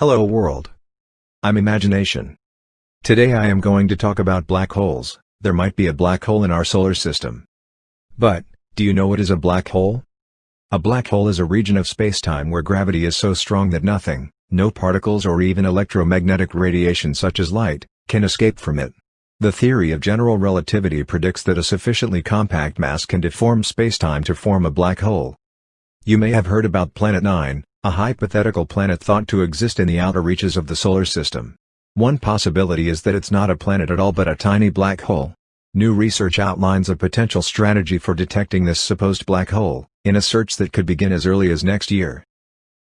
Hello world. I'm Imagination. Today I am going to talk about black holes, there might be a black hole in our solar system. But, do you know what is a black hole? A black hole is a region of spacetime where gravity is so strong that nothing, no particles or even electromagnetic radiation such as light, can escape from it. The theory of general relativity predicts that a sufficiently compact mass can deform spacetime to form a black hole. You may have heard about Planet 9, a hypothetical planet thought to exist in the outer reaches of the solar system. One possibility is that it's not a planet at all but a tiny black hole. New research outlines a potential strategy for detecting this supposed black hole, in a search that could begin as early as next year.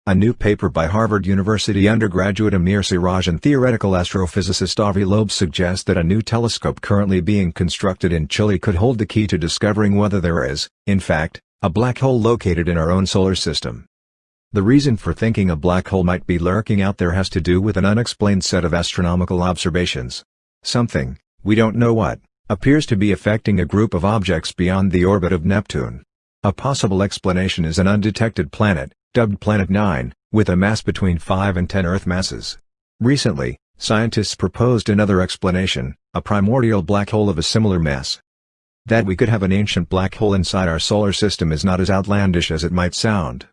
A new paper by Harvard University undergraduate Amir Siraj and theoretical astrophysicist Avi Loeb suggests that a new telescope currently being constructed in Chile could hold the key to discovering whether there is, in fact, a black hole located in our own solar system. The reason for thinking a black hole might be lurking out there has to do with an unexplained set of astronomical observations. Something, we don't know what, appears to be affecting a group of objects beyond the orbit of Neptune. A possible explanation is an undetected planet, dubbed Planet 9, with a mass between 5 and 10 Earth masses. Recently, scientists proposed another explanation, a primordial black hole of a similar mass. That we could have an ancient black hole inside our solar system is not as outlandish as it might sound.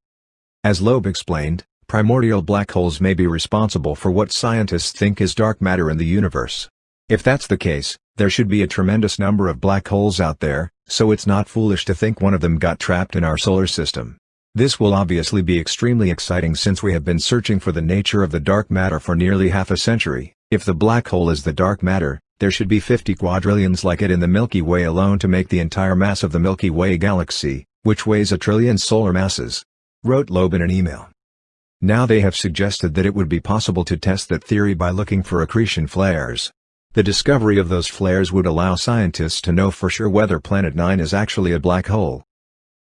As Loeb explained, primordial black holes may be responsible for what scientists think is dark matter in the universe. If that's the case, there should be a tremendous number of black holes out there, so it's not foolish to think one of them got trapped in our solar system. This will obviously be extremely exciting since we have been searching for the nature of the dark matter for nearly half a century. If the black hole is the dark matter, there should be 50 quadrillions like it in the Milky Way alone to make the entire mass of the Milky Way galaxy, which weighs a trillion solar masses wrote Loeb in an email. Now they have suggested that it would be possible to test that theory by looking for accretion flares. The discovery of those flares would allow scientists to know for sure whether Planet 9 is actually a black hole.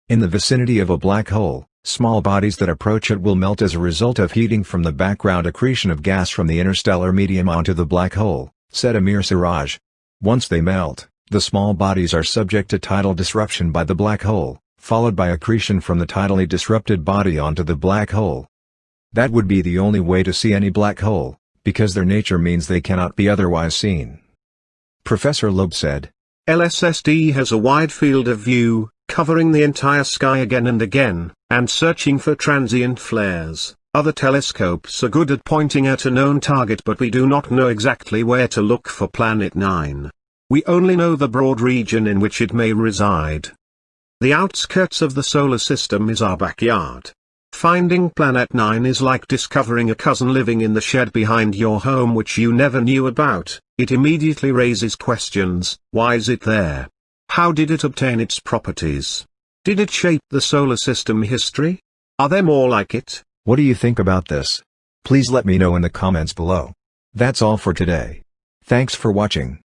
In the vicinity of a black hole, small bodies that approach it will melt as a result of heating from the background accretion of gas from the interstellar medium onto the black hole, said Amir Siraj. Once they melt, the small bodies are subject to tidal disruption by the black hole, followed by accretion from the tidally disrupted body onto the black hole. That would be the only way to see any black hole, because their nature means they cannot be otherwise seen. Professor Loeb said, LSST has a wide field of view, covering the entire sky again and again, and searching for transient flares. Other telescopes are good at pointing at a known target but we do not know exactly where to look for Planet 9. We only know the broad region in which it may reside. The outskirts of the solar system is our backyard. Finding Planet 9 is like discovering a cousin living in the shed behind your home which you never knew about, it immediately raises questions, why is it there? How did it obtain its properties? Did it shape the solar system history? Are there more like it? What do you think about this? Please let me know in the comments below. That's all for today. Thanks for watching.